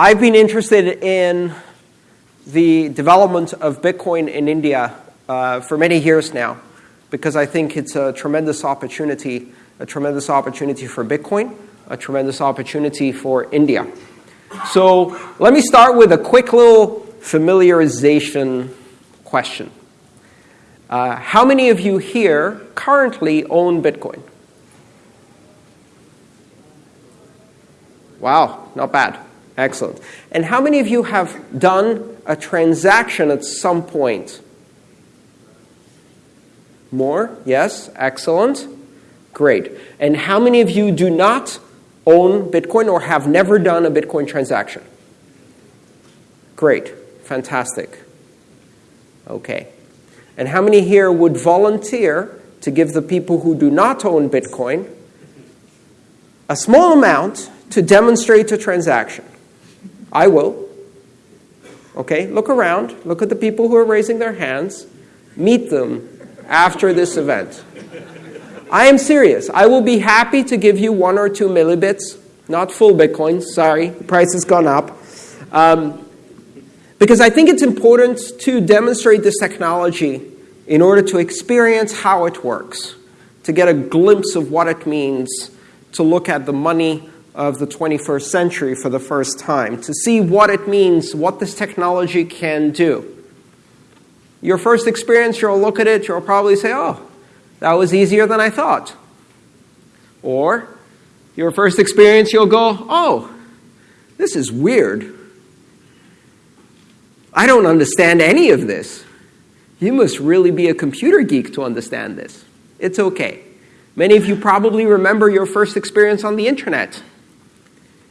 I've been interested in the development of Bitcoin in India uh, for many years now because I think it's a tremendous opportunity, a tremendous opportunity for Bitcoin, a tremendous opportunity for India. So let me start with a quick little familiarization question. Uh, how many of you here currently own Bitcoin? Wow, not bad. Excellent. And how many of you have done a transaction at some point? More? Yes? Excellent. Great. And how many of you do not own Bitcoin or have never done a Bitcoin transaction? Great. Fantastic. Okay. And how many here would volunteer to give the people who do not own Bitcoin a small amount to demonstrate a transaction? I will. Okay, look around. Look at the people who are raising their hands. Meet them after this event. I am serious. I will be happy to give you one or two millibits, not full Bitcoin. Sorry, the price has gone up. Um, because I think it's important to demonstrate this technology in order to experience how it works, to get a glimpse of what it means to look at the money of the 21st century for the first time, to see what it means, what this technology can do. Your first experience, you'll look at it, you'll probably say, oh, that was easier than I thought. Or, your first experience, you'll go, oh, this is weird. I don't understand any of this. You must really be a computer geek to understand this. It's okay. Many of you probably remember your first experience on the internet.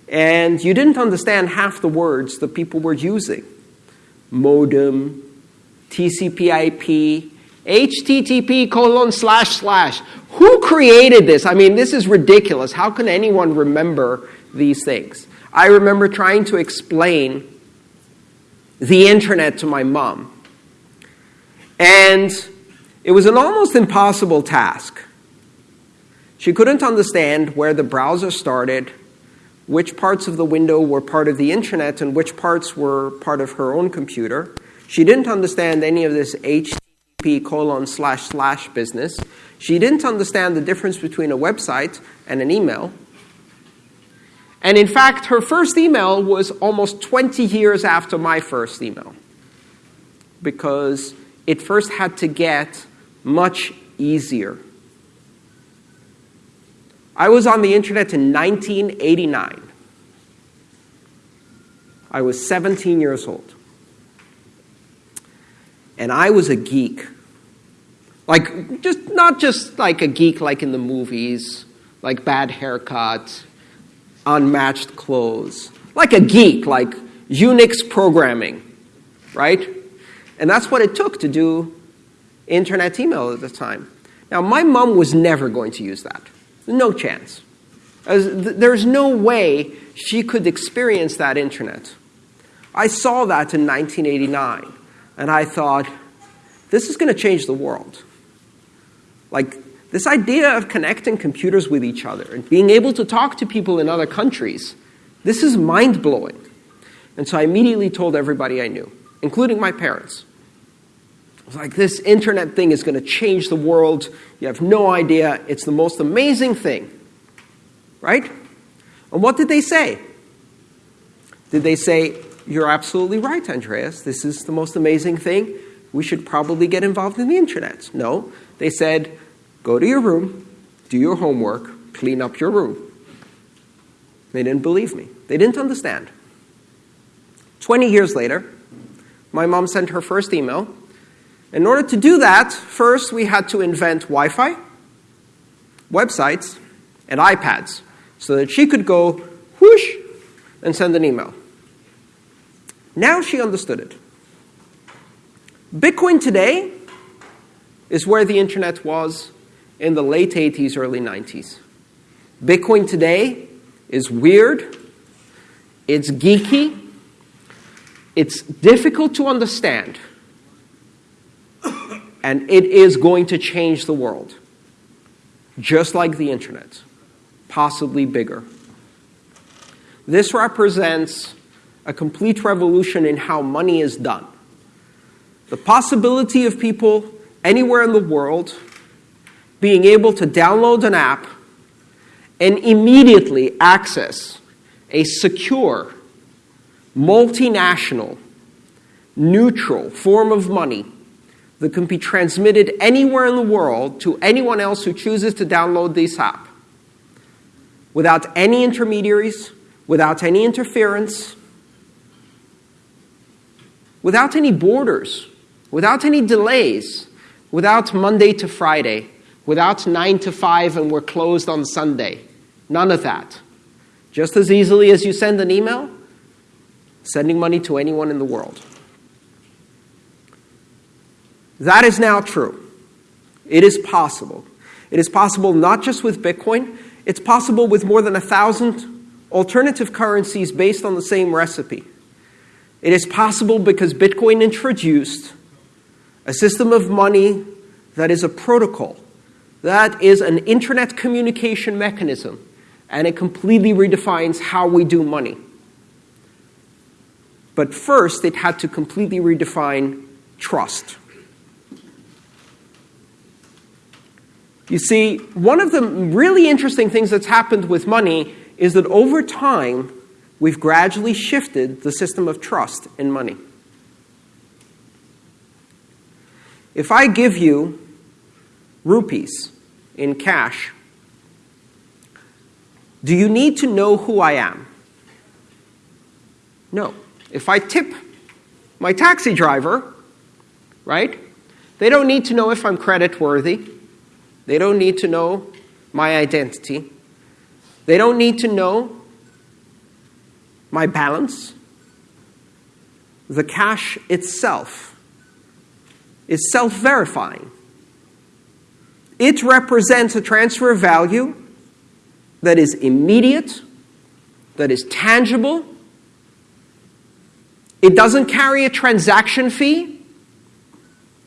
And you didn't understand half the words that people were using modem, TCP IP, HTTP colon slash slash. Who created this? I mean, this is ridiculous. How can anyone remember these things? I remember trying to explain the internet to my mom. And it was an almost impossible task. She couldn't understand where the browser started, which parts of the window were part of the internet, and which parts were part of her own computer. She didn't understand any of this HTTP colon slash slash business. She didn't understand the difference between a website and an email. And in fact, her first email was almost 20 years after my first email because it first had to get much easier. I was on the internet in 1989. I was 17 years old. And I was a geek. Like, just not just like a geek like in the movies, like bad haircut, unmatched clothes. Like a geek, like Unix programming, right? And that's what it took to do internet email at the time. Now, my mom was never going to use that. No chance. There's no way she could experience that internet. I saw that in 1989, and I thought, this is going to change the world. Like, this idea of connecting computers with each other and being able to talk to people in other countries, this is mind blowing. And so I immediately told everybody I knew, including my parents. Was like, this internet thing is going to change the world. You have no idea. It's the most amazing thing. Right? And what did they say? Did they say, You're absolutely right, Andreas. This is the most amazing thing. We should probably get involved in the internet. No. They said, Go to your room, do your homework, clean up your room. They didn't believe me. They didn't understand. 20 years later, my mom sent her first email. In order to do that, first we had to invent Wi Fi, websites, and iPads so that she could go whoosh and send an email. Now she understood it. Bitcoin today is where the internet was in the late 80s, early 90s. Bitcoin today is weird, it's geeky, it's difficult to understand, and it is going to change the world, just like the internet, possibly bigger. This represents a complete revolution in how money is done. The possibility of people anywhere in the world being able to download an app and immediately access a secure, multinational, neutral form of money that can be transmitted anywhere in the world to anyone else who chooses to download this app without any intermediaries, without any interference, without any borders, without any delays, without Monday to Friday, without 9 to 5 and we're closed on Sunday. None of that. Just as easily as you send an email, sending money to anyone in the world. That is now true. It is possible. It is possible not just with Bitcoin, it's possible with more than a thousand alternative currencies based on the same recipe. It is possible because Bitcoin introduced a system of money that is a protocol, that is an internet communication mechanism, and it completely redefines how we do money. But first, it had to completely redefine trust. You see, one of the really interesting things that's happened with money is that over time, we've gradually shifted the system of trust in money. If I give you rupees in cash, do you need to know who I am? No. If I tip my taxi driver, right, they don't need to know if I'm credit worthy. They don't need to know my identity. They don't need to know my balance. The cash itself is self verifying. It represents a transfer of value that is immediate, that is tangible. It doesn't carry a transaction fee.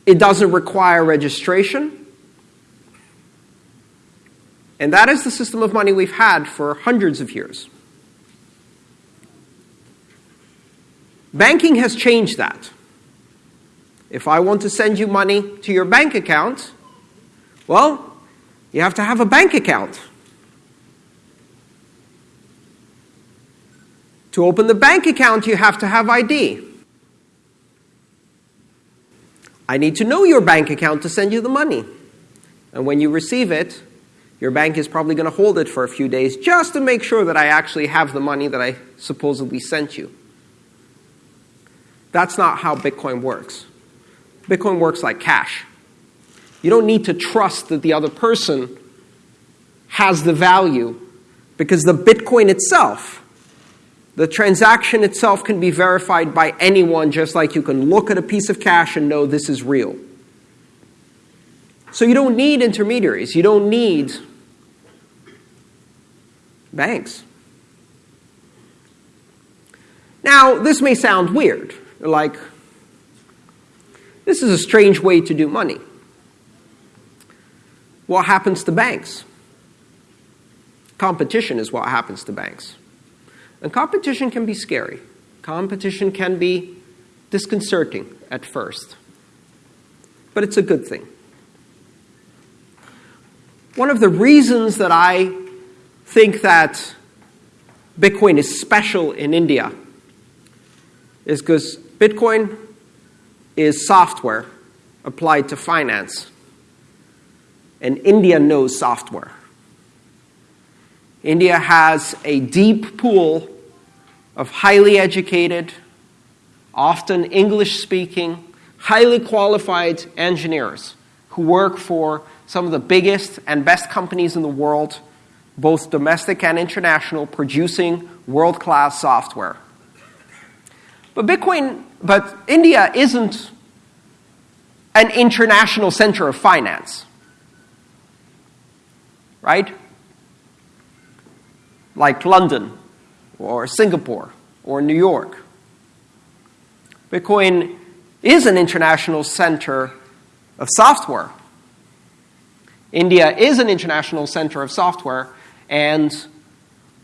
It doesn't require registration. And that is the system of money we've had for hundreds of years. Banking has changed that. If I want to send you money to your bank account, well, you have to have a bank account. To open the bank account, you have to have ID. I need to know your bank account to send you the money. And when you receive it, your bank is probably going to hold it for a few days just to make sure that I actually have the money that I supposedly sent you. That's not how Bitcoin works. Bitcoin works like cash. You don't need to trust that the other person has the value because the Bitcoin itself, the transaction itself, can be verified by anyone just like you can look at a piece of cash and know this is real. So you don't need intermediaries. You don't need banks. Now, this may sound weird, like, this is a strange way to do money. What happens to banks? Competition is what happens to banks. And competition can be scary. Competition can be disconcerting at first. But it's a good thing. One of the reasons that I think that Bitcoin is special in India is because Bitcoin is software applied to finance, and India knows software. India has a deep pool of highly educated, often English speaking, highly qualified engineers who work for some of the biggest and best companies in the world both domestic and international, producing world class software. But Bitcoin, but India isn't an international center of finance. Right? Like London or Singapore or New York. Bitcoin is an international center of software. India is an international center of software, and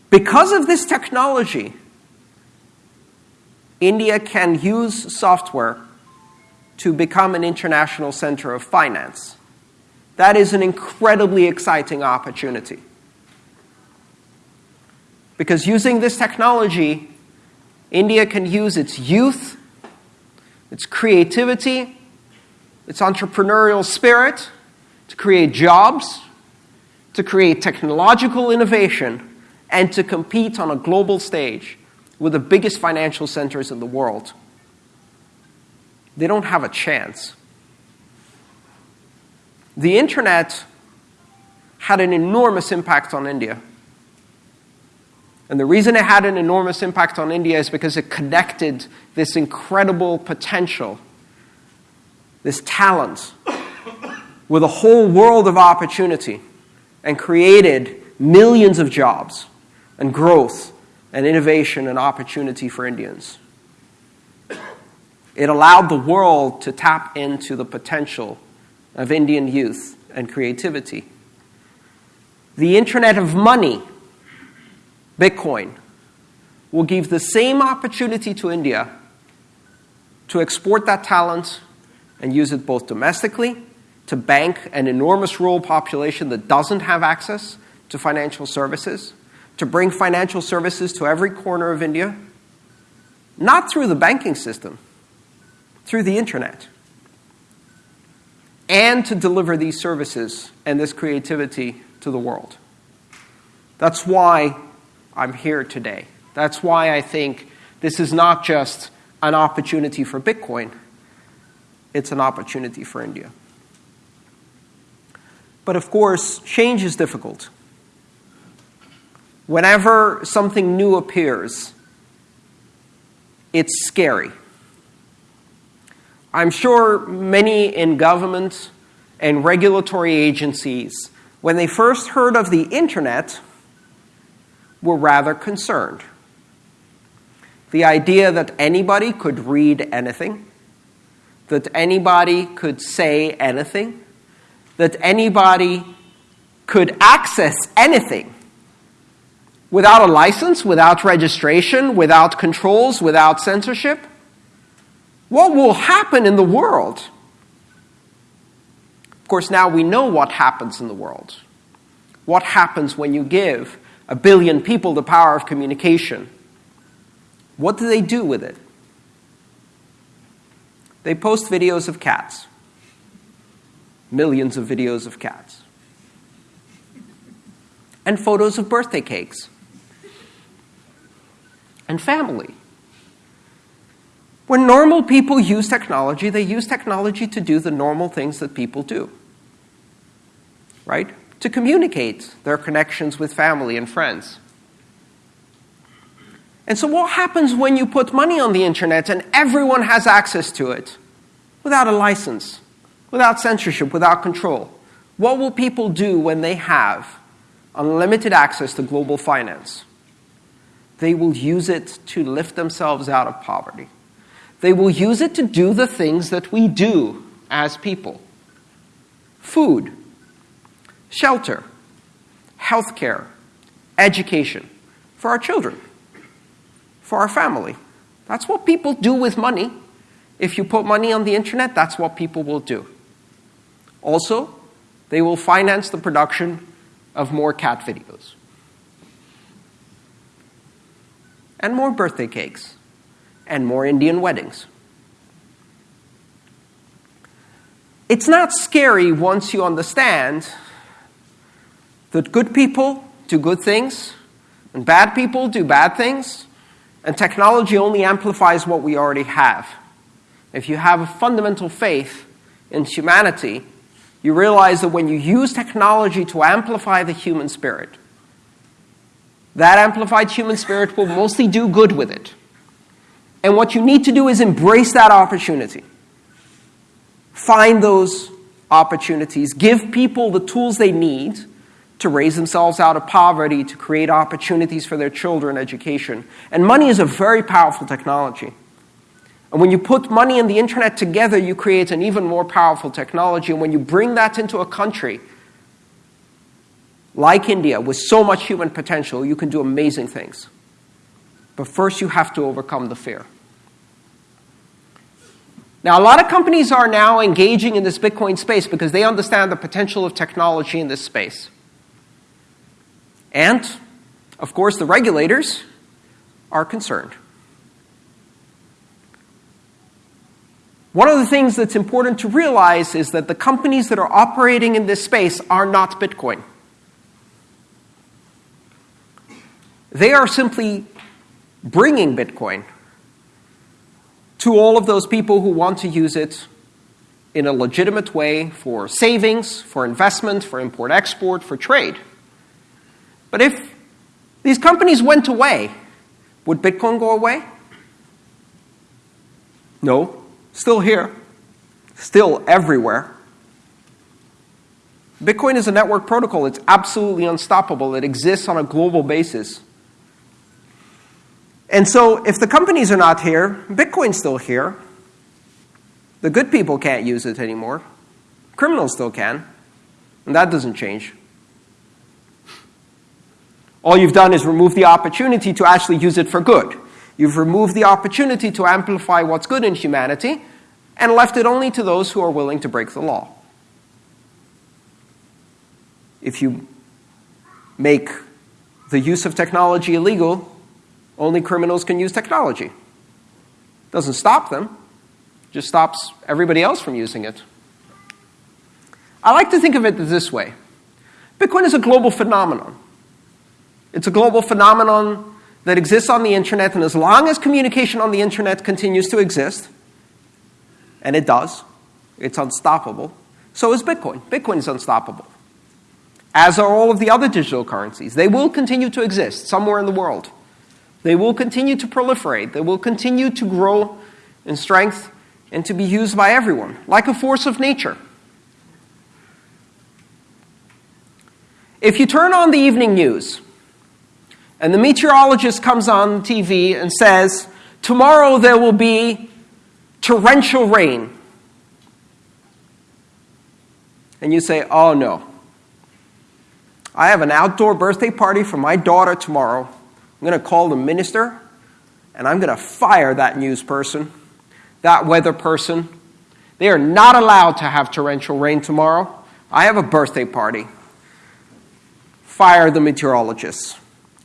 because of this technology, India can use software to become an international center of finance. That is an incredibly exciting opportunity. Because using this technology, India can use its youth, its creativity, its entrepreneurial spirit to create jobs, to create technological innovation, and to compete on a global stage with the biggest financial centers in the world. They don't have a chance. The internet had an enormous impact on India. And the reason it had an enormous impact on India is because it connected this incredible potential, this talent, with a whole world of opportunity and created millions of jobs and growth and innovation and opportunity for Indians. It allowed the world to tap into the potential of Indian youth and creativity. The Internet of Money Bitcoin will give the same opportunity to India to export that talent and use it both domestically to bank an enormous rural population that doesn't have access to financial services, to bring financial services to every corner of India, not through the banking system, through the internet, and to deliver these services and this creativity to the world. That's why I'm here today. That's why I think this is not just an opportunity for Bitcoin, it's an opportunity for India. But of course, change is difficult. Whenever something new appears, it's scary. I'm sure many in government and regulatory agencies, when they first heard of the internet, were rather concerned. The idea that anybody could read anything, that anybody could say anything, that anybody could access anything without a license, without registration, without controls, without censorship. What will happen in the world? Of course, now we know what happens in the world. What happens when you give a billion people the power of communication. What do they do with it? They post videos of cats. Millions of videos of cats. And photos of birthday cakes. And family. When normal people use technology, they use technology to do the normal things that people do. Right? to communicate their connections with family and friends. And so, what happens when you put money on the internet and everyone has access to it without a license, without censorship, without control? What will people do when they have unlimited access to global finance? They will use it to lift themselves out of poverty. They will use it to do the things that we do as people food, shelter, health care, education for our children, for our family. That's what people do with money. If you put money on the internet, that's what people will do. Also, they will finance the production of more cat videos and more birthday cakes and more Indian weddings. It's not scary once you understand that good people do good things, and bad people do bad things, and technology only amplifies what we already have. If you have a fundamental faith in humanity, you realize that when you use technology to amplify the human spirit, that amplified human spirit will mostly do good with it. And what you need to do is embrace that opportunity. Find those opportunities, give people the tools they need to raise themselves out of poverty, to create opportunities for their children, education. And money is a very powerful technology. And when you put money and the internet together, you create an even more powerful technology. And when you bring that into a country like India, with so much human potential, you can do amazing things. But first, you have to overcome the fear. Now, a lot of companies are now engaging in this Bitcoin space because they understand the potential of technology in this space. And, of course, the regulators are concerned. One of the things that's important to realize is that the companies that are operating in this space are not Bitcoin. They are simply bringing Bitcoin to all of those people who want to use it in a legitimate way for savings, for investment, for import export, for trade. But if these companies went away, would Bitcoin go away? No, still here, still everywhere. Bitcoin is a network protocol. It's absolutely unstoppable. It exists on a global basis. And so, if the companies are not here, Bitcoin's still here. The good people can't use it anymore. Criminals still can. And that doesn't change. All you've done is remove the opportunity to actually use it for good. You've removed the opportunity to amplify what's good in humanity and left it only to those who are willing to break the law. If you make the use of technology illegal, only criminals can use technology. Doesn't stop them, just stops everybody else from using it. I like to think of it this way Bitcoin is a global phenomenon. It's a global phenomenon that exists on the internet, and as long as communication on the internet continues to exist, and it does, it's unstoppable, so is Bitcoin. Bitcoin is unstoppable. As are all of the other digital currencies. They will continue to exist somewhere in the world. They will continue to proliferate. They will continue to grow in strength and to be used by everyone, like a force of nature. If you turn on the evening news and the meteorologist comes on TV and says, Tomorrow there will be torrential rain, and you say, Oh no, I have an outdoor birthday party for my daughter tomorrow. I'm going to call the minister and I'm going to fire that news person, that weather person. They are not allowed to have torrential rain tomorrow. I have a birthday party. Fire the meteorologists,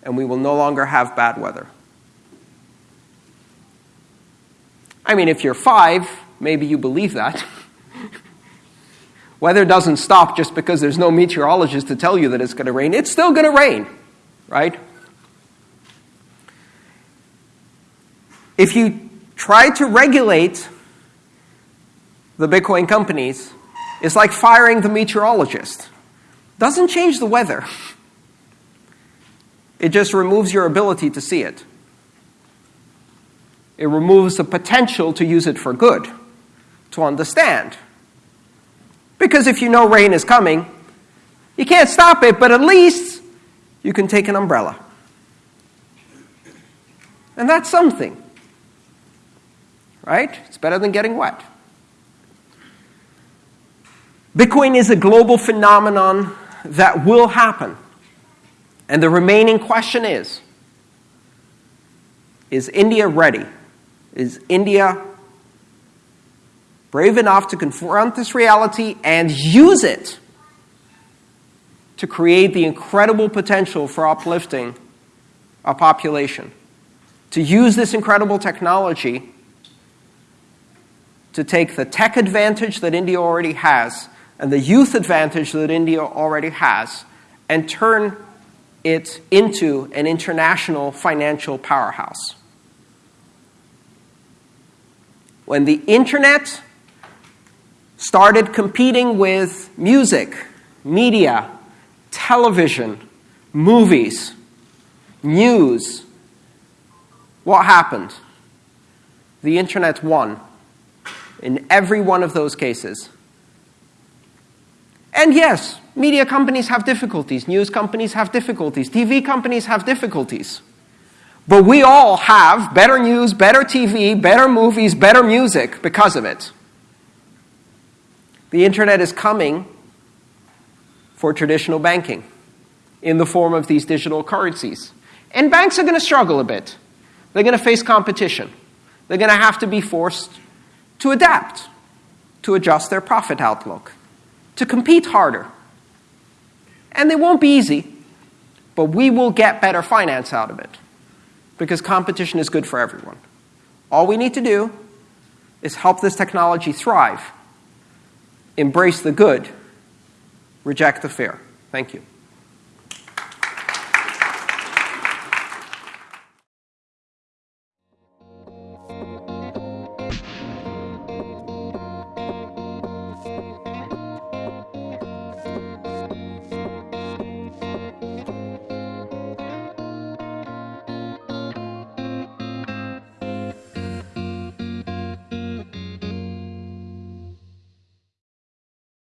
and we will no longer have bad weather. I mean, if you're five, maybe you believe that. Weather doesn't stop just because there's no meteorologist to tell you that it's going to rain. It's still going to rain, right? If you try to regulate the Bitcoin companies, it's like firing the meteorologist. Doesn't change the weather. It just removes your ability to see it. It removes the potential to use it for good, to understand. Because if you know rain is coming, you can't stop it, but at least you can take an umbrella. And that's something right? It's better than getting wet. Bitcoin is a global phenomenon that will happen. And the remaining question is Is India ready? Is India brave enough to confront this reality and use it to create the incredible potential for uplifting a population? To use this incredible technology to take the tech advantage that India already has and the youth advantage that India already has and turn it into an international financial powerhouse. When the internet started competing with music, media, television, movies, news, what happened? The internet won in every one of those cases. And yes, media companies have difficulties, news companies have difficulties, TV companies have difficulties. But we all have better news, better TV, better movies, better music because of it. The internet is coming for traditional banking in the form of these digital currencies. And banks are going to struggle a bit. They're going to face competition. They're going to have to be forced to adapt, to adjust their profit outlook, to compete harder. And they won't be easy, but we will get better finance out of it because competition is good for everyone. All we need to do is help this technology thrive, embrace the good, reject the fair. Thank you.